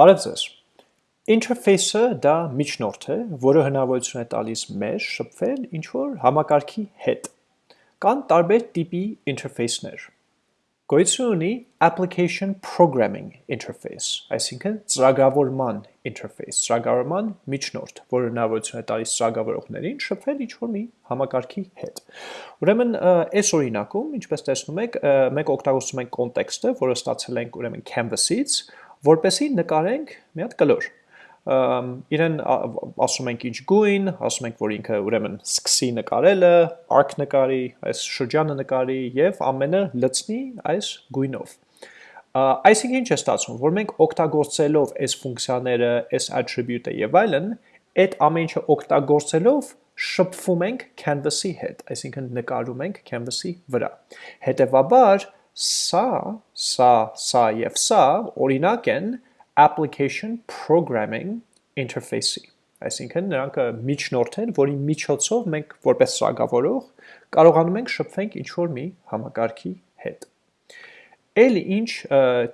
Բարև ձեզ։ Interface-ը դա միջնորդ է, որը հնարավորություն է տալիս մեզ շփվել ինչ-որ համակարգի հետ։ Կան տարբեր տիպի interface-ներ։ Գոյություն ունի application programming interface, այսինքն ծրագրավորման interface, ծրագրավորման միջնորդ, որը հնարավորություն է տալիս ծրագրավորողներին շփվել ինչ-որ մի համակարգի հետ։ Ուրեմն այս օրինակում, ինչպես տեսնում եք, մենք օգտագործում ենք կոնտեքստը, որը ստացել ենք ուրեմն canvas-ից, որպեսի նկարենք մի հատ կլոր։ Իրեն ասում ենք ինչ գույն, ասում ենք, որ ինքը ուրեմն սկսի նկարելը, arc նկարի, այս շրջանը նկարի եւ ամենը լցնի այս գույնով։ Այսինքն ինչ է ստացվում, որ մենք օգտագործելով այս ֆունկցիաները, այս attribute-ը եւ այլն, այդ ամեն ինչը օգտագործելով շփվում ենք canvas-ի հետ, այսինքն նկարում ենք canvas-ի վրա։ Հետևաբար Սա, սա, սա եւ սա օրինակ են application programming interface-ի։ Այսինքն նրանք միջնորդ են, որի միջոցով մենք որպես ծրագրավորող կարողանում ենք շփվենք ինչ-որ մի համակարգի հետ։ Էլ ինչ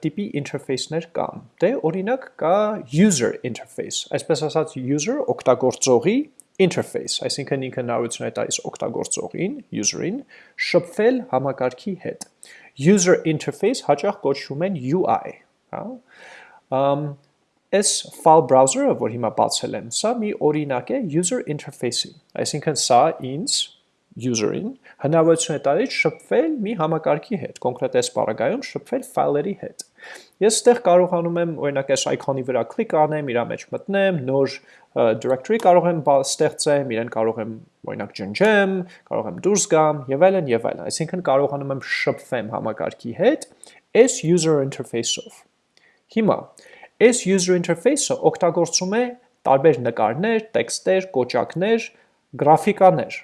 տիպի interface-ներ կան։ Դե օրինակ կա user interface, այսպես ասած user օգտագործողի interface, այսինքն ինքը հնարավորություն է տալիս օգտագործողին, user-ին, շփվել համակարգի հետ user interface հաճախ կոչվում են UI, հա։ Այս file browser-ը, որ հիմա բացել եմ, սա մի օրինակ է user interface-ի, այսինքն սա ինձ user-ին հնարավորություն է տալիս շփվել մի համակարգի հետ, կոնկրետ այս բaragայում շփվել ֆայլերի հետ։ Ես ստեղ կարողանում եմ օրինակ այս icon-ի վրա կլիկ անեմ, իր մեջ մտնեմ, նոր directory կարող եմ ստեղծեմ, իրեն կարող եմ օրինակ ջնջեմ, կարող եմ դուրս գամ եւ այլն եւ այլն։ Այսինքն կարողանում եմ շփվեմ համակարգի հետ այս user interface-ով։ Հիմա այս user interface-ը օգտագործում է տարբեր նկարներ, տեքստեր, կոճակներ, գրաֆիկաներ։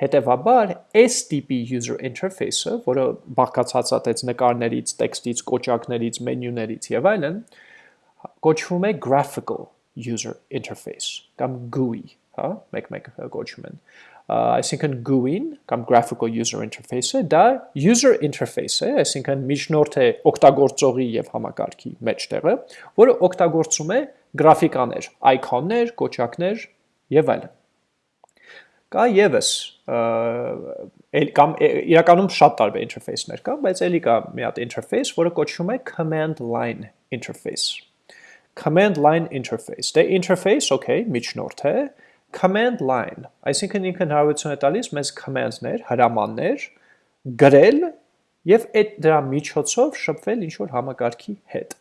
Հետևաբար, այս տիպի user interface-ը, որը բաղկացած է նկարներից, տեքստից, կոճակներից, մենյուներից եւ այլն, կոչվում է graphical user interface կամ GUI, հա, մեկ-մեկ կոչում են։ Այսինքն GUI-ն կամ graphical user interface-ը դա user interface է, այսինքն միջնորդ է օգտագործողի եւ համակարգի մեջտեղը, որը օգտագործում է գրաֆիկաներ, icon-ներ, կոճակներ եւ այլն։ Կա եւս կամ իրականում շատ տարբեր interface-ներ կան, բայց ելի կա մի հատ interface, որը կոչվում է command line interface command line interface։ Դե interface, okay, միջնորդ է, command line, այսինքն ինքը հնարավորություն է տալիս մեզ command-ներ, հրամաններ գրել եւ այդ դրա միջոցով շփվել ինչ որ համակարգի հետ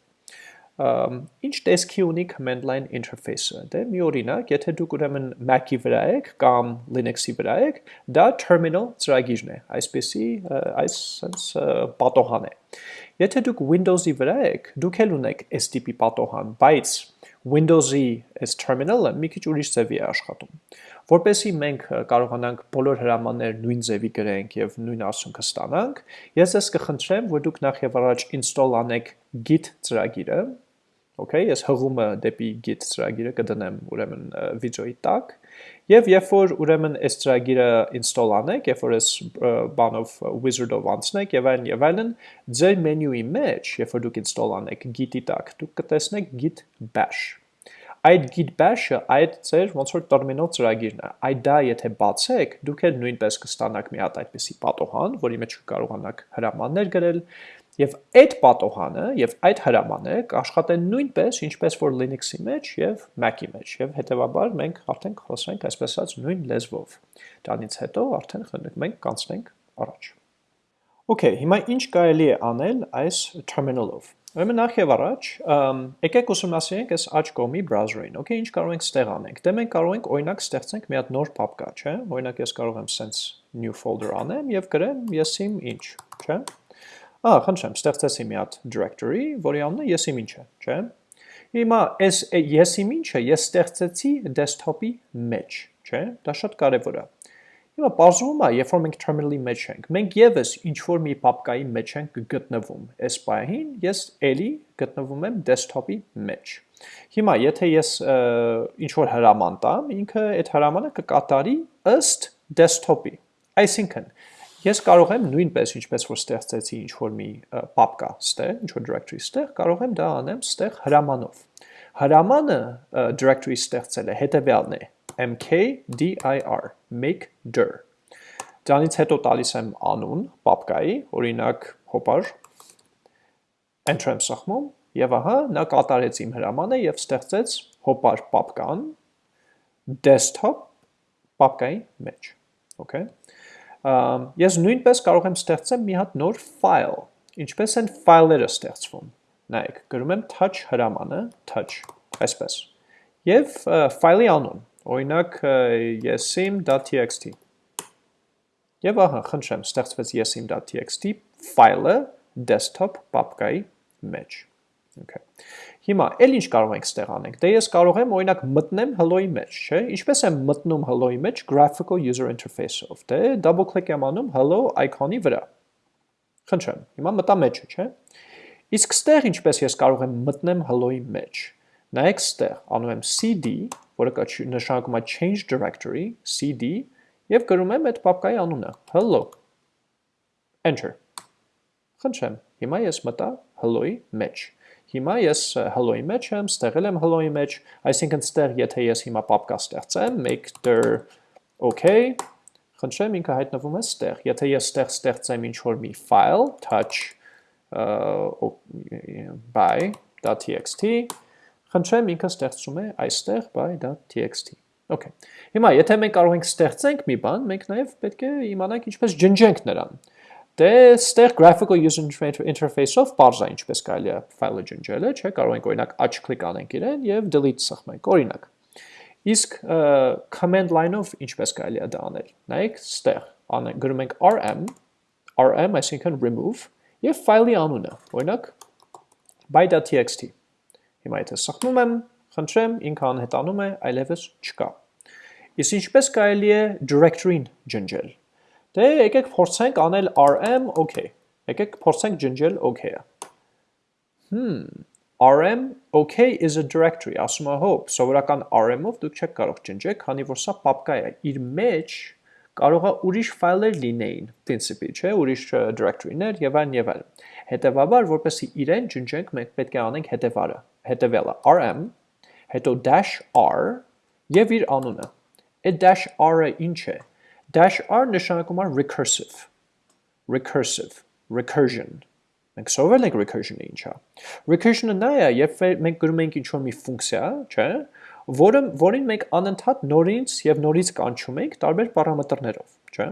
ինչ տեսքի ունի command line interface-ը։ Դե մի օրինակ, եթե դուք ուրեմն Mac-ի վրա եք կամ Linux-ի վրա եք, դա terminal ծրագիրն է, այսպեսի այս sense պատոհան է։ Եթե դուք Windows-ի վրա եք, դուք էլ ունեք տիպի պատոհան, բայց Windows-ի այս terminal-ը մի քիչ ուրիշ ձևի է աշխատում։ Որպեսզի մենք կարողանանք բոլոր հրամանները նույն ձևի գրենք եւ նույն արդյունքը ստանանք, ես ձեզ կխնդրեմ, որ դուք նախ եւ առաջ install անեք git ծրագիրը, Okay, ես հղումը դեպի git ծրագիրը կդնեմ ուրեմն վիդեոյի տակ եւ երբ որ ուրեմն այս ծրագիրը install անեք, երբ որ այս բանով wizard-ով անցնեք եւ այլն եւ այլն, ձեր մենյուի մեջ, երբ որ դուք install անեք git-ի տակ, դուք կտեսնեք git bash այդ git bash-ը այդ ձեր ոնց որ terminal ծրագիրն է։ Այդ դա եթե բացեք, դուք էլ նույնպես կստանաք մի հատ այդպիսի պատոհան, որի մեջ կկարողանաք հրամաններ գրել, Եվ այդ պատոհանը եւ այդ հրամանը կաշխատեն նույնպես, ինչպես որ Linux-ի մեջ եւ Mac-ի մեջ եւ հետեւաբար մենք արդեն խոսենք այսպես ասած նույն լեզվով։ Դրանից հետո արդեն մենք կանցնենք առաջ։ Okay, հիմա ինչ կարելի է անել այս terminal-ով։ Ուրեմն նախ եւ առաջ, եկեք ուսումնասիրենք այս աջ կողմի browser-ին։ Okay, ինչ կարող ենք ստեղ անենք։ Դե մենք կարող ենք օրինակ ստեղծենք մի հատ նոր պապկա, չէ՞։ Օրինակ ես կարող եմ sense new folder անեմ եւ գրեմ ես իմ ինչ, չէ՞։ Ա, խնդրեմ, ստեղծեցի մի հատ directory, որի անունը ես իմ ինչ է, չէ՞։ Հիմա այս ես իմ ինչը ես ստեղծեցի desktop-ի մեջ, չէ՞։ Դա շատ կարևոր է։ Հիմա բարձրում է, երբ որ մենք terminal-ի մեջ ենք, մենք եւս ինչ որ մի պապկայի մեջ ենք գտնվում։ Այս պահին ես էլի գտնվում եմ desktop-ի մեջ։ Հիմա եթե ես ինչ որ հրաման տամ, ինքը այդ հրամանը կկատարի ըստ desktop-ի։ Այսինքն, Ես կարող եմ նույնպես ինչպես որ ստեղծեցի ինչ որ մի պապկա ստեղ, ինչ որ directory ստեղ, կարող եմ դա անեմ ստեղ հրամանով։ Հրամանը directory ստեղծելը հետևյալն է. Mkdir make dir։ Դրանից հետո տալիս եմ անուն պապկայի, օրինակ հոպար enter եմ սխմում եւ ահա նա կատարեց իմ հրամանը եւ ստեղծեց հոպար պապկան desktop պապկայի մեջ։ Okay ես նույնպես կարող եմ ստեղծեմ մի հատ նոր file։ Ինչպես են ֆայլերը ստեղծվում։ Նայեք, գրում եմ touch հրամանը, touch, այսպես։ Եվ ֆայլի անուն, օրինակ yesim.txt։ Եվ ահա, խնդրեմ, ստեղծվեց yesim.txt ֆայլը desktop պապկայի մեջ։ Okay։ Հիմա էլ ինչ կարող ենք ստեղ անենք։ Դե ես կարող եմ օրինակ մտնեմ hello-ի մեջ, չէ՞։ Ինչպես եմ մտնում hello-ի մեջ graphical user interface-ով։ Դե double click եմ անում hello icon-ի վրա։ Խնդրեմ, հիմա մտա մեջը, չէ՞։ Իսկ ստեղ ինչպես ես կարող եմ մտնեմ hello-ի մեջ։ Նայեք ստեղ, անում եմ cd, որը կա նշանակում է change directory, cd, եւ գրում եմ այդ պապկայի անունը, hello։ Enter։ Խնդրեմ, հիմա ես մտա hello-ի մեջ։ Հիմա ես hello-ի մեջ եմ, ստեղել եմ hello-ի մեջ, այսինքն ստեղ եթե ես հիմա պապկա ստեղծեմ, make dir okay, խնդրեմ ինքը հայտնվում է ստեղ։ Եթե ես ստեղ ստեղծեմ ինչ-որ մի file, touch by.txt, խնդրեմ ինքը ստեղծում է այստեղ by.txt։ Okay։ Հիմա եթե մենք կարող ենք ստեղծենք մի բան, մենք նաև պետք է իմանանք ինչպես ջնջենք նրան։ Դե ստեղ graphical user interface-ով parse-ա ինչպես կարելի է ֆայլը ջնջելը, չէ, կարող ենք օրինակ աչ կլիկ անենք իրեն եւ delete սխմենք, օրինակ։ Իսկ command line-ով ինչպես կարելի է դա անել։ Նայեք, ստեղ անենք, գրում ենք rm, rm, այսինքն remove եւ ֆայլի անունը, օրինակ by.txt։ Հիմա եթե սխմում եմ, խնդրեմ, ինքը անհետանում է, այլևս չկա։ Իսկ ինչպես կարելի է directory-ն ջնջել։ Դե եկեք փորձենք անել rm okay։ Եկեք փորձենք ջնջել okay-ը։ Hmm, rm okay is a directory, ասում է հո, սովորական rm-ով դուք չեք կարող ջնջել, քանի որ սա պապկա է։ Իր մեջ կարող է ուրիշ ֆայլեր լինեին, principi, չէ, ուրիշ directory-ներ եւ այլն եւ այլն։ Հետևաբար, որպեսզի իրեն ջնջենք, մենք պետք է անենք հետևարը, հետևյալը rm, հետո -r եւ իր անունը։ Այդ -r-ը ինչ է Dash R նշանակում է recursive, recursive, recursion։ Մենք սովորել ենք recursion-ը ինչա։ Recursion-ը նա է, երբ մենք գրում ենք ինչ-որ մի ֆունկցիա, չէ, որը որին մենք անընդհատ նորից եւ նորից կանչում ենք տարբեր պարամետրներով, չէ։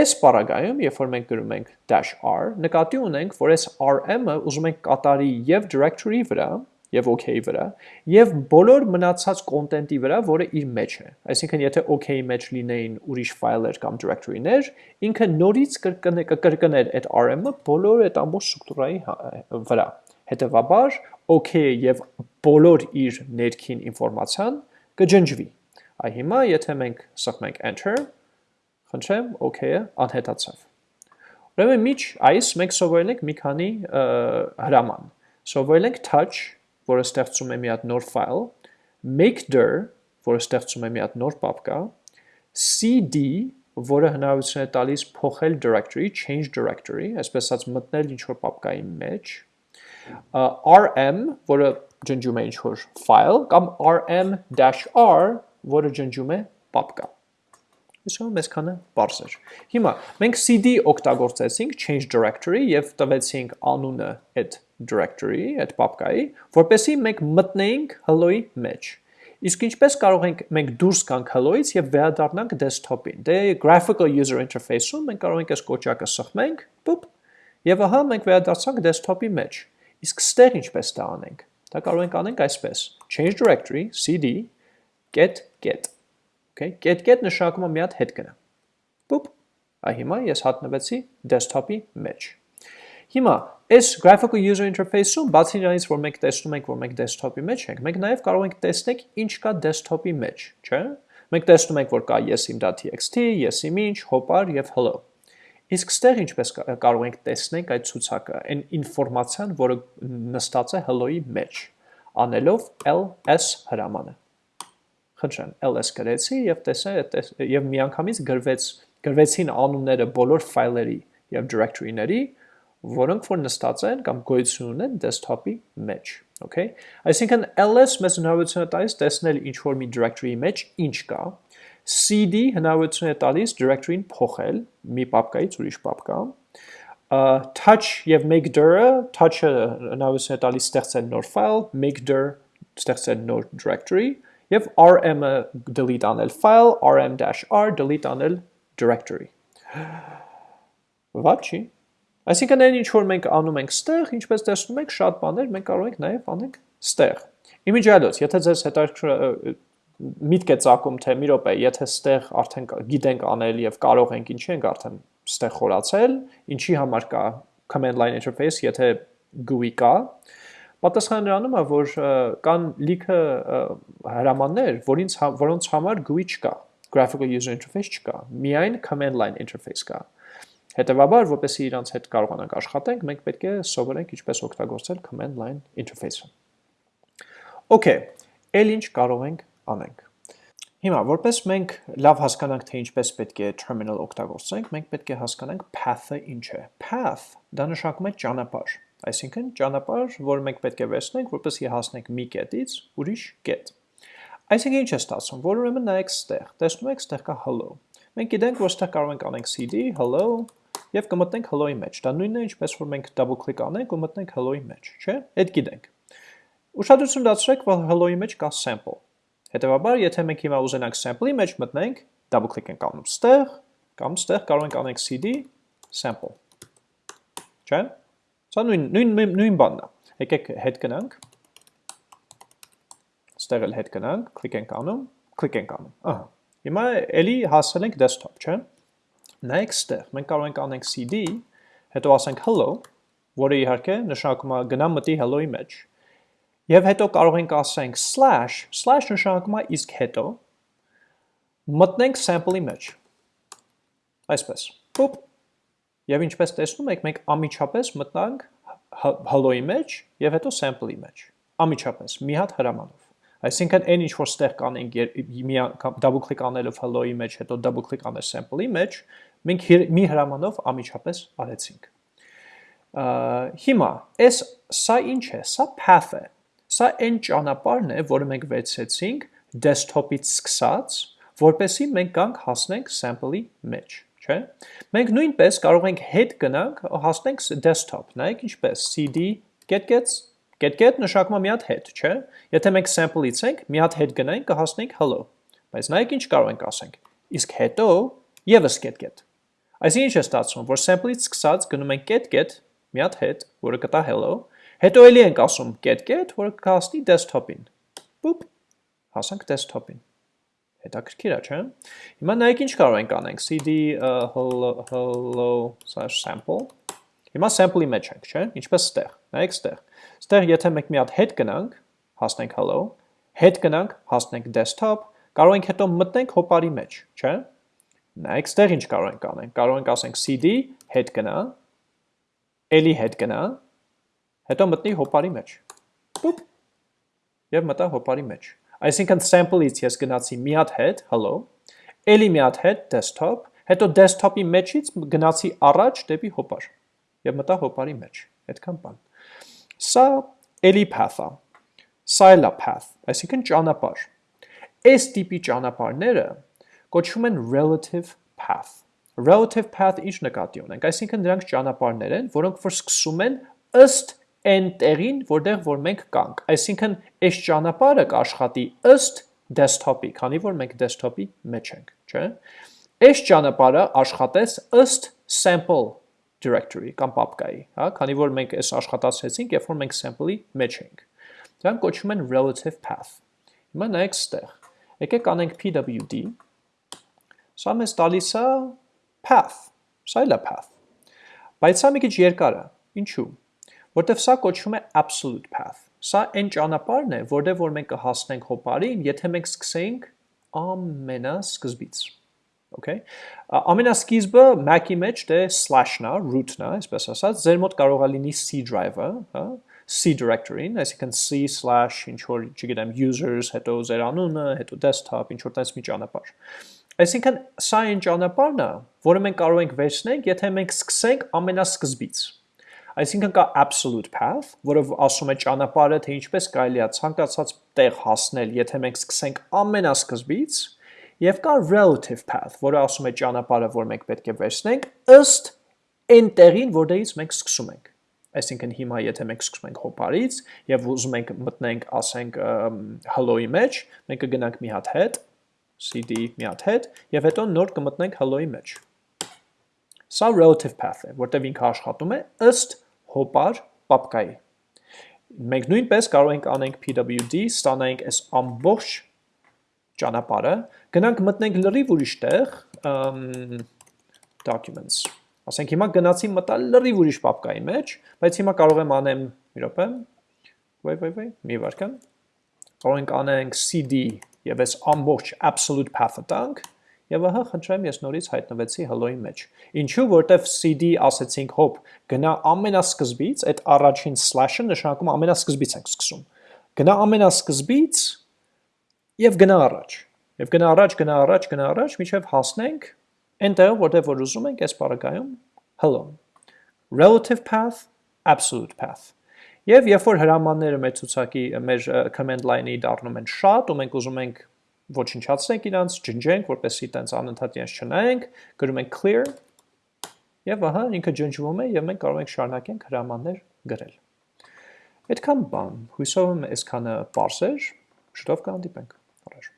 Այս պարագայում, երբ որ մենք գրում ենք -r, նկատի ունենք, որ այս rm-ը ուզում ենք կատարի եւ directory վրա, եւ OK-ի վրա եւ բոլոր մնացած կոնտենտի վրա, որը իր մեջ է։ Այսինքն եթե OK-ի մեջ լինեին ուրիշ ֆայլեր կամ directory-ներ, ինքը նորից կկրկներ այդ RM-ը բոլոր այդ ամբողջ ստրուկտուրայի հա, վրա։ Հետևաբար OK-ը եւ բոլոր իր ներքին ինֆորմացիան կջնջվի։ Այ հիմա եթե մենք սխմենք enter, խնդրեմ OK-ը անհետացավ։ Ուրեմն միջ այս մենք սովորել ենք մի քանի հրաման։ Սովորել ենք touch որը ստեղծում է մի հատ նոր ֆայլ, makedir, որը ստեղծում է մի հատ նոր պապկա, cd, որը հնարավորություն է տալիս փոխել directory, change directory, այսպես ասած մտնել ինչ-որ պապկայի մեջ, rm, որը ջնջում է ինչ-որ file, կամ rm-r, որը ջնջում է պապկա։ Իսկը մեզ քանը բարձ էր։ Հիմա մենք cd օգտագործեցինք change directory եւ տվեցինք անունը այդ directory, այդ պապկայի, որպեսի մենք մտնեինք hello-ի մեջ։ Իսկ ինչպես կարող ենք մենք դուրս գանք hello-ից եւ վերադառնանք desktop-ին։ Դե graphical user interface-ում մենք կարող ենք այս կոճակը սխմենք, պուպ, եւ ահա մենք վերադարձանք desktop-ի մեջ։ Իսկ ստեղ ինչպես դա անենք։ Դա կարող ենք անենք այսպես. change directory cd get get Okay, get-get նշանակում է մի հատ հետ գնա։ Պուպ, այ հիմա ես հատնվեցի desktop-ի մեջ։ Հիմա այս graphical user interface-ում բացի նրանից, որ մենք տեսնում ենք, որ մենք desktop-ի մեջ ենք, մենք նաև կարող ենք տեսնել ինչ կա desktop-ի մեջ, չէ՞։ Մենք տեսնում ենք, որ կա yesim.txt, yesim-ինչ, hopar եւ hello։ Իսկ ստեղ ինչպես կարող ենք տեսնել այդ ցուցակը, այն ինֆորմացիան, որը նստած է hello-ի մեջ, անելով ls հրամանը։ Խնդրեմ, ls գրեցի եւ տեսա եւ միանգամից գրվեց գրվեցին անունները բոլոր ֆայլերի եւ directory-ների, որոնք որ նստած են կամ գոյություն ունեն desktop-ի մեջ, okay? Այսինքն ls մեզ հնարավորություն է տալիս տեսնել ինչ որ մի directory-ի մեջ ինչ կա, cd հնարավորություն է տալիս directory-ին փոխել մի պապկայից ուրիշ պապկա, touch եւ make dir-ը, touch-ը հնարավորություն է տալիս ստեղծել նոր file, make dir ստեղծել նոր directory, եւ rm-ը delete անել file, rm-r delete անել directory։ չի։ Այսինքն այն ինչ որ մենք անում ենք ստեղ, ինչպես տեսնում եք, շատ բաներ մենք կարող ենք նաև անենք ստեղ։ Իմիջիալոց, եթե ձեզ հետաքրքիր միտք է ցակում, թե մի րոպե, եթե ստեղ արդեն գիտենք անել եւ կարող ենք ինչի ենք արդեն ստեղ խորացել, ինչի համար կա command line interface, եթե GUI կա, պատասխանը նրանում է, որ կան լիքը հրամաններ, որինց որոնց համար GUI չկա, graphical user interface չկա, միայն command line interface կա։ Հետևաբար, որպեսզի իրանց հետ կարողանանք աշխատենք, մենք պետք է սովորենք ինչպես օգտագործել command line interface-ը։ Okay, ել ինչ կարող ենք անենք։ Հիմա, որպես մենք լավ հասկանանք, թե ինչպես պետք է terminal օգտագործենք, մենք պետք է հասկանանք path-ը ինչ է։ Path դա նշանակում է ճանապարհ, այսինքն ճանապարհ, որ մենք պետք է վերցնենք, որպեսզի հասնենք մի կետից ուրիշ կետ։ Այսինքն ինչ է ստացվում, որ ուրեմն նայեք ստեղ, տեսնում եք ստեղ կա hello։ Մենք գիտենք, որ ստեղ կարող ենք անենք cd hello եւ կմտնենք hello-ի մեջ։ Դա նույնն է, ինչպես որ մենք double click անենք ու մտնենք hello-ի մեջ, չէ՞։ Այդ գիտենք։ Ուշադրություն դարձրեք, որ hello-ի մեջ կա sample։ Հետևաբար, եթե մենք հիմա ուզենանք sample-ի մեջ մտնենք, double click ենք անում ստեղ, կամ ստեղ կարող ենք անենք cd sample։ Չէ՞։ Սա նույն նույն նույն բանն է։ Եկեք հետ գնանք։ Ստեղ էլ հետ գնանք, click ենք անում, click ենք անում։ Ահա։ Հիմա էլի հասել ենք desktop, չէ՞։ Նայեք ստեղ, մենք կարող ենք անենք cd, հետո ասենք hello, որը իհարկե նշանակում է գնա մտի hello-ի մեջ։ Եվ հետո կարող ենք ասենք slash, slash նշանակում է իսկ հետո մտնենք sample-ի մեջ։ Այսպես։ Պոպ։ Եվ ինչպես տեսնում եք, մենք ամիջապես մտնանք hello-ի մեջ եւ հետո sample-ի մեջ։ Ամիջապես, մի հատ հրամանով։ Այսինքն այն ինչ որ ստեղ կանենք մի double click անելով hello-ի մեջ, հետո double click անել sample-ի մեջ, մենք մի հրամանով ամիջապես արեցինք։ Հիմա, այս սա ինչ է, սա path է։ Սա այն ճանապարհն է, որը մենք վերցեցինք desktop-ից սկսած, որպեսի մենք գանք հասնենք sample-ի մեջ, չէ՞։ Մենք նույնպես կարող ենք հետ գնանք, հասնենք desktop, նայեք ինչպես cd get gets get-get նշանակում է մի հատ հետ, չէ՞։ Եթե մենք sample-ից ենք, մի հատ հետ գնայինք, կհասնենք hello։ Բայց նայեք ինչ կարող ենք ասենք։ Իսկ հետո եւս get-get Այսինքն ինչ է ստացվում, որ sample-ից սկսած գնում ենք get-get, մի հատ հետ, որը կտա hello, հետո էլի ենք ասում get-get, որը կհասնի desktop-ին։ Պուպ, հասանք desktop-ին։ Հետաքրքիր է, չէ՞։ Հիմա նայեք ինչ կարող ենք անենք, cd hello/sample։ Հիմա sample-ի մեջ ենք, չէ՞, ինչպես ստեղ։ Նայեք ստեղ։ Ստեղ եթե մենք մի հատ հետ գնանք, հասնենք hello, հետ գնանք, հասնենք desktop, կարող ենք հետո մտնենք հոպարի մեջ, չէ՞։ Նայեք, ստեղ ինչ կարող ենք անենք։ Կարող ենք ասենք cd հետ գնա, էլի հետ գնա, հետո մտնի հոպարի մեջ։ Պուպ։ Եվ մտա հոպարի մեջ։ Այսինքն sample-ից ես գնացի մի հատ հետ, hello, էլի մի հատ հետ desktop, հետո desktop-ի մեջից գնացի առաջ դեպի հոպար եւ մտա հոպարի մեջ։ Այդքան բան։ Սա էլի path-ա։ Սա էլ է path, այսինքն ճանապարհ։ Այս տիպի ճանապարհները կոչվում են relative path։ Relative path ինչ նկատի ունենք, այսինքն դրանք ճանապարհներ են, որոնք որ սկսում են ըստ այն տեղին, որտեղ որ մենք կանք։ Այսինքն այս ճանապարհը կաշխատի ըստ desktop-ի, քանի որ մենք desktop-ի մեջ ենք, չէ՞։ Այս ճանապարհը աշխատես ըստ sample directory կամ papka-ի, հա, քանի որ մենք այս աշխատացրեցինք, երբ որ մենք sample-ի մեջ ենք։ Դրանք կոչվում են relative path։ Հիմա նայեք ստեղ։ Եկեք անենք pwd Սա մեզ տալիս է path, սա էլ է path։ Բայց սա մի քիչ երկար է։ Ինչու՞։ Որտեվ սա կոչվում է absolute path։ Սա այն ճանապարհն է, որտեղ որ մենք կհասնենք հոպարին, եթե մենք սկսենք ամենասկզբից։ Okay։ Ամենասկիզբը Mac-ի մեջ դե slash-ն է, root-ն է, այսպես ասած, ձեր մոտ կարող է լինի C drive-ը, հա, C directory-ին, այսինքն C/ ինչ որ, չգիտեմ, users, հետո ձեր անունը, հետո desktop, ինչ որ տես մի ճանապարհ։ Այսինքն սա այն ճանապարհն է, որը մենք կարող ենք վերցնենք, եթե մենք սկսենք ամենասկզբից։ Այսինքն կա absolute path, որը ասում է ճանապարհը, թե ինչպես կարելի է ցանկացած տեղ հասնել, եթե մենք սկսենք ամենասկզբից, եւ կա relative path, որը ասում է ճանապարհը, որ մենք պետք է վերցնենք ըստ այն տեղին, որտեղից մենք սկսում ենք։ Այսինքն հիմա եթե մենք սկսում ենք հոպարից եւ ուզում ենք մտնենք, ասենք, hello-ի մեջ, մենք կգնանք մի հատ հետ, cd մի հատ հետ եւ հետո նոր կմտնենք hello-ի մեջ։ Սա relative path է, որտեղ ինքը աշխատում է ըստ հոպար պապկայի։ Մենք նույնպես կարող ենք անենք pwd, ստանանք այս ամբողջ ճանապարհը, գնանք մտնենք լրիվ ուրիշ տեղ, documents. Ասենք հիմա գնացի մտա լրիվ ուրիշ պապկայի մեջ, բայց հիմա կարող եմ անեմ, մի րոպե, վայ վայ վայ, մի վարքան, կարող ենք անենք cd եւ այս ամբողջ absolute path-ը տանք, եւ ահա խնդրեմ ես նորից հայտնվեցի hello-ի մեջ։ Ինչու, որտեվ cd ասեցինք հոп, գնա ամենասկզբից, այդ առաջին slash-ը նշանակում ամենասկզբից ենք սկսում։ Գնա ամենասկզբից եւ գնա առաջ։ Եվ գնա առաջ, գնա առաջ, գնա առաջ, միջև հասնենք Այնտեղ, որտեղ որ ուզում ենք, այս բaragայում hello։ Relative path, absolute path։ Եվ երբ որ հրամանները մեր ցուցակի մեր command line-ի դառնում են շատ, ու մենք ուզում ենք ոչնչացնենք իրանց, ջնջենք, որպեսզի տենց անընդհատ իրենց չնայենք, գրում ենք clear եւ ահա ինքը ջնջվում է եւ մենք կարող ենք շարունակենք հրամաններ գրել։ Այդքան բան, հույսով եմ այսքանը པարս էր, շուտով կհանդիպենք։ Առաջ